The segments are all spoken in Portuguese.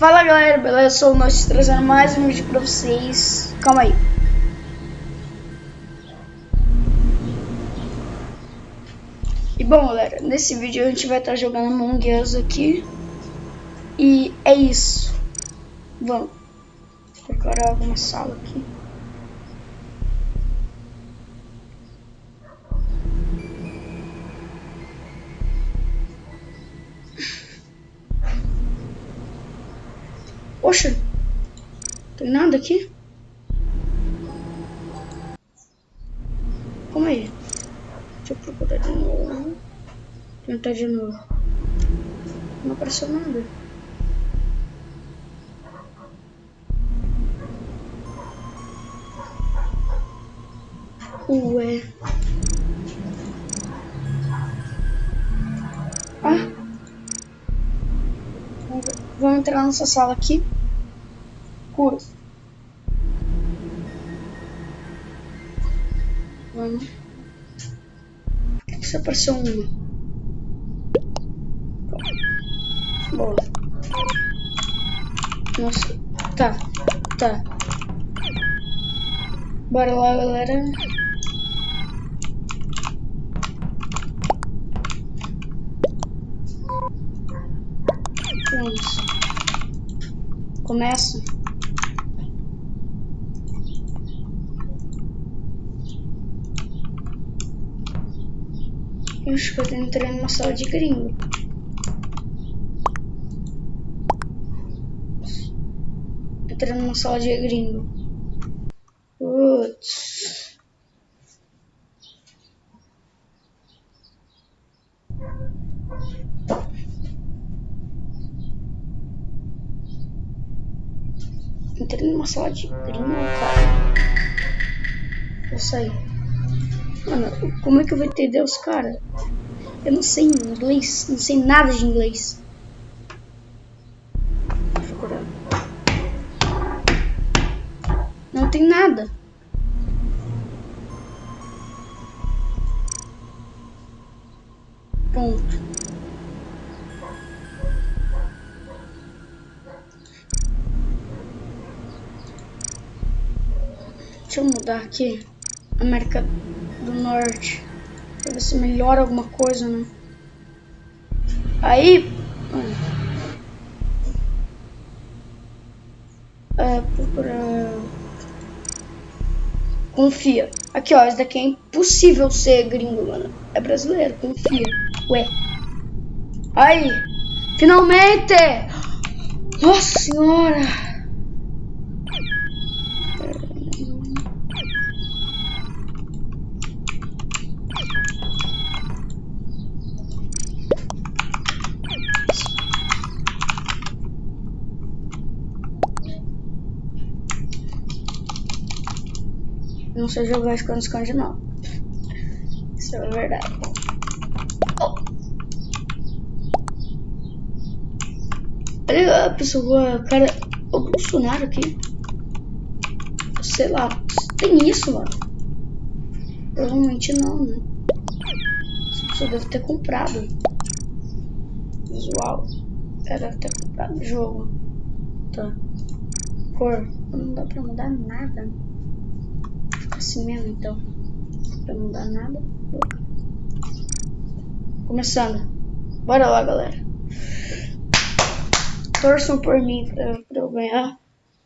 Fala galera, beleza? Sou o Noite trazendo mais um vídeo pra vocês. Calma aí. E bom galera, nesse vídeo a gente vai estar jogando Among Us aqui. E é isso. Vamos. Preparar alguma sala aqui. Poxa, tem nada aqui? Calma aí. Deixa eu procurar de novo. Tentar de novo. Não apareceu nada. Ué. Entrar nessa sala aqui. Cura. Vamos. Isso apareceu uma. Boa. Nossa. Tá. Tá. Bora lá, galera. Vamos. Começa. Eu acho que eu tô entrando numa sala de gringo. Entrando numa sala de gringo. Putz. Entrei numa sala de gringo, cara. Vou sair. Mano, como é que eu vou entender os caras? Eu não sei inglês, não sei nada de inglês. Deixa eu mudar aqui. América do Norte. Pra ver se melhora alguma coisa, né? Aí. É, procura. Confia. Aqui, ó. Esse daqui é impossível ser gringo, mano. É brasileiro, confia. Ué. Aí. Finalmente! Nossa senhora! Sei jogar esconde-esconde não. Isso é verdade. Oh. Olha a pessoa, cara, o Bolsonaro aqui. Sei lá, tem isso, mano. Provavelmente não, né? Essa pessoa deve ter comprado. Visual. Ela deve ter comprado o jogo. Tá. Cor. Não dá pra mudar nada assim mesmo, então. Pra não dar nada. Começando. Bora lá, galera. Torçam por mim pra, pra eu ganhar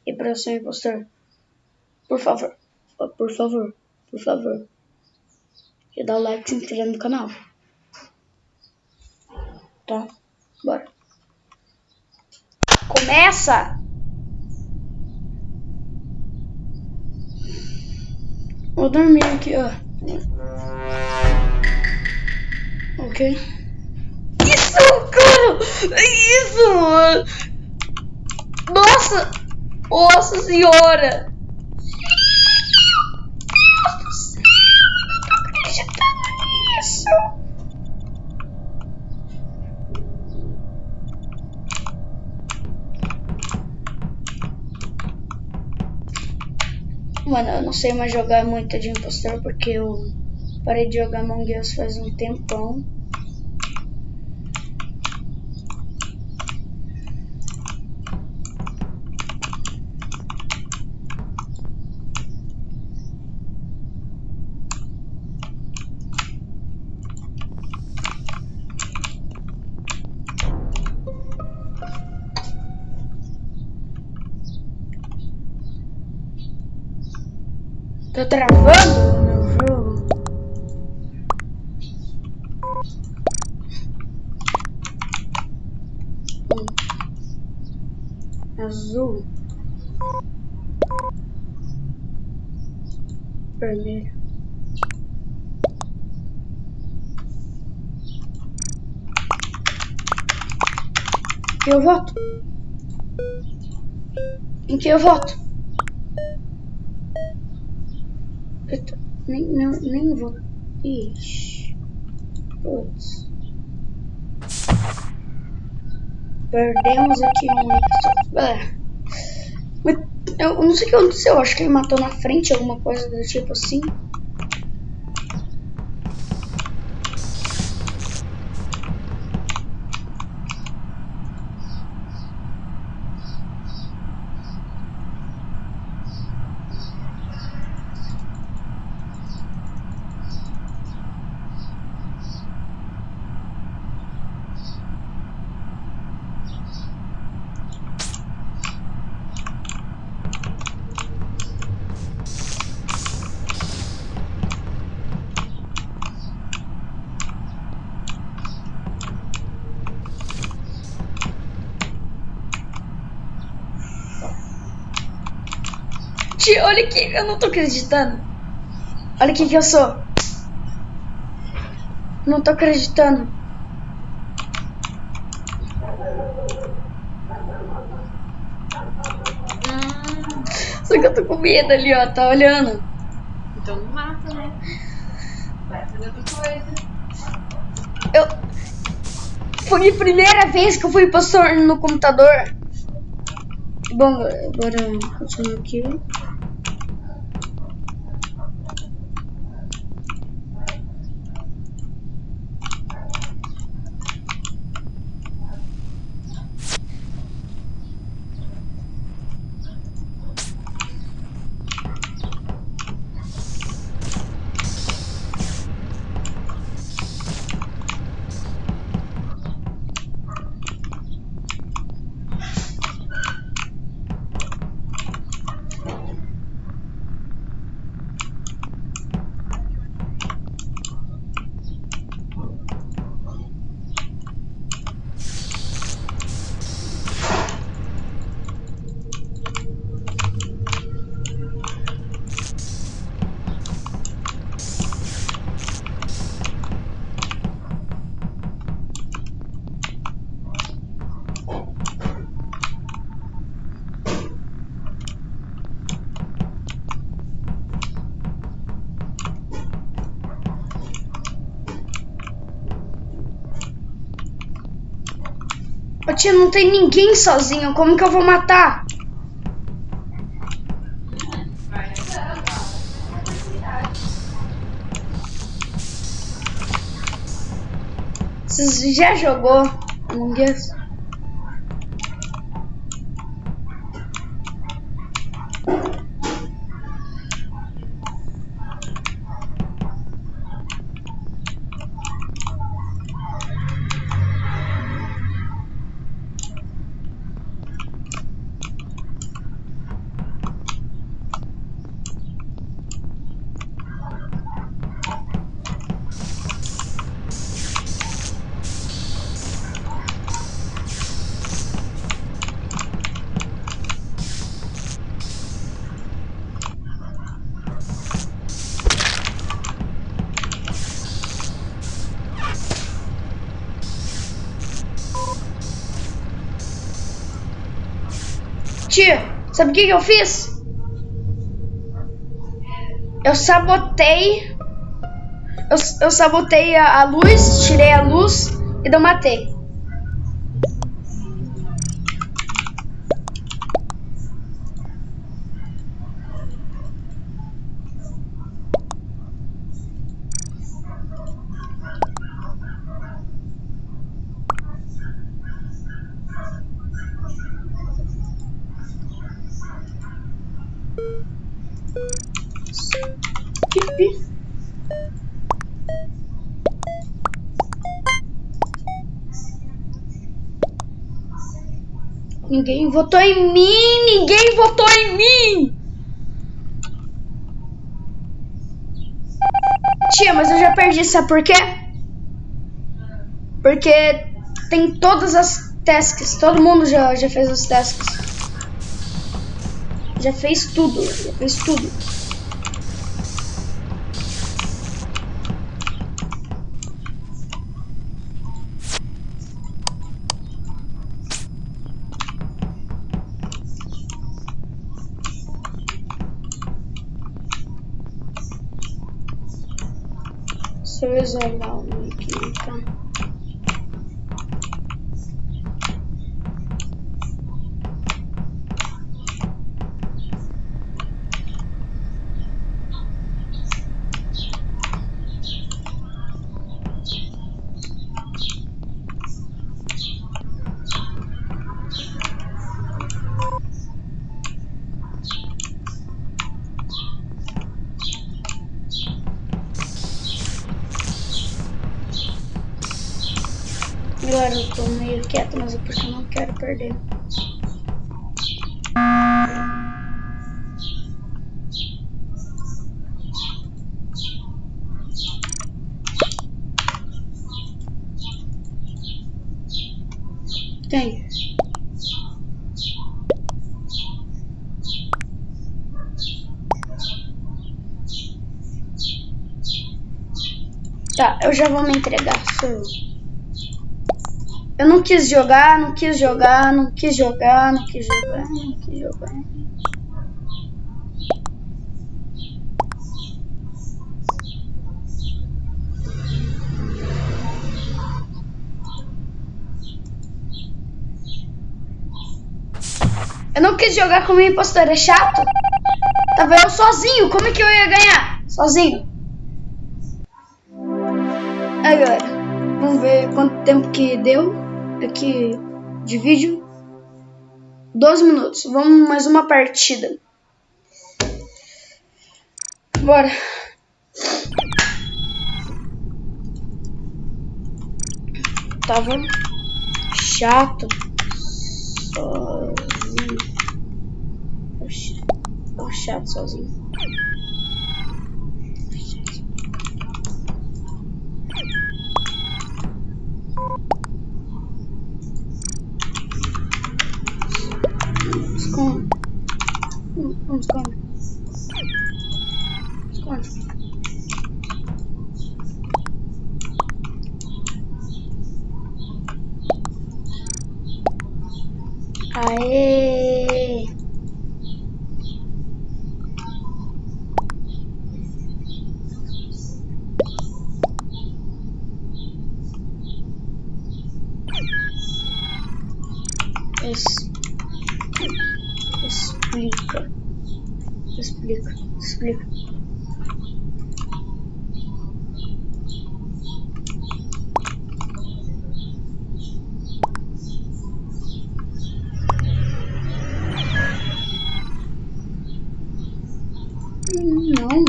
e pra eu ser impostor. Por favor. Por favor. Por favor. E dá o like se inscreve no canal. Tá? Bora. Começa! Vou dormir aqui, ó. Ok. Isso, cara! Isso, mano! Nossa! Nossa senhora! Mano, eu não sei mais jogar muito de impostor porque eu parei de jogar Among Us faz um tempão. Tô travando o meu jogo. Azul. Vermelho. eu voto? Em que eu voto? Eu tô, nem, não, nem vou. Ixi. Putz. Perdemos aqui um. É. Eu não sei o que aconteceu. Acho que ele matou na frente, alguma coisa do tipo assim. Gente, olha aqui, eu não tô acreditando. Olha o que que eu sou. Não tô acreditando. Só que eu tô com medo ali, ó. Tá olhando. Então não mata, né? Vai fazer outra coisa. Eu. Foi a primeira vez que eu fui pastor no computador. Bom, agora continuar aqui. Tia, não tem ninguém sozinho. Como que eu vou matar? Você já jogou Among? Tia, sabe o que, que eu fiz? Eu sabotei. Eu, eu sabotei a, a luz, tirei a luz e não matei. Ninguém votou em mim! Ninguém votou em mim! Tia, mas eu já perdi, sabe por quê? Porque tem todas as tasks, todo mundo já, já fez as tasks. Já fez tudo, já fez tudo. Deixa eu Agora eu tô meio quieto, mas é porque eu não quero perder. Quem? Tá, eu já vou me entregar. Sou eu. Não quis jogar, não quis jogar, não quis jogar, não quis jogar, não quis jogar. Eu não quis jogar com o impostor, é chato. Tava eu sozinho, como é que eu ia ganhar? Sozinho. Agora, vamos ver quanto tempo que deu aqui de vídeo. 12 minutos. Vamos mais uma partida. Bora. Tava chato. Sozinho. Tava chato sozinho. Explica. Explica. Explica. Não.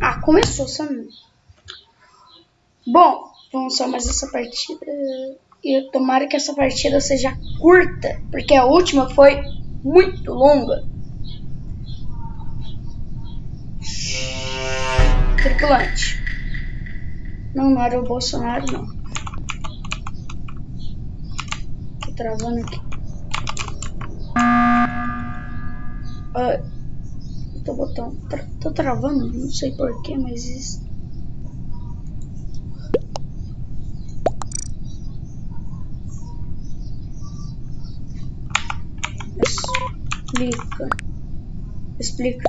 Ah, começou, Sam. Bom, vamos só mais essa partida. E tomara que essa partida seja curta, porque a última foi muito longa. Tripulante. Não, não era o Bolsonaro, não. Tô travando aqui. Ah, tô botando. Tô travando, não sei porquê, mas isso. Explica. Explica.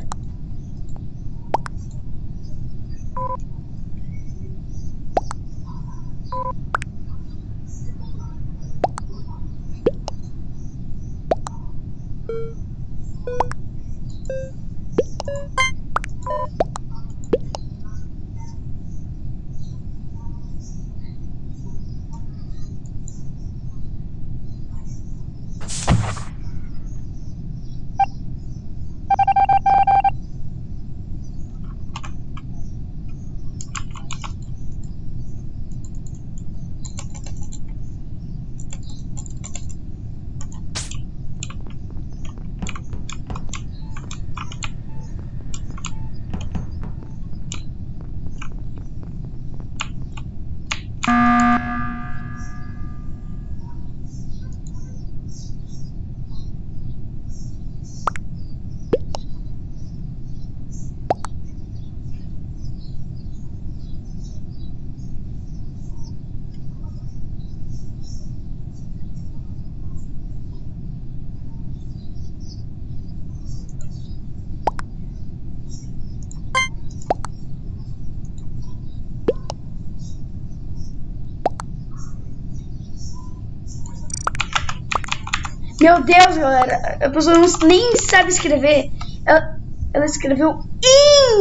Meu Deus, galera. A pessoa não, nem sabe escrever. Ela, ela escreveu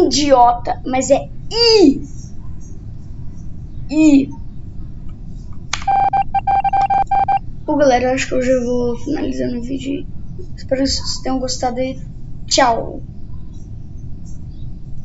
idiota, mas é I. I. Bom, galera, acho que eu já vou finalizando o vídeo. Espero que vocês tenham gostado e tchau.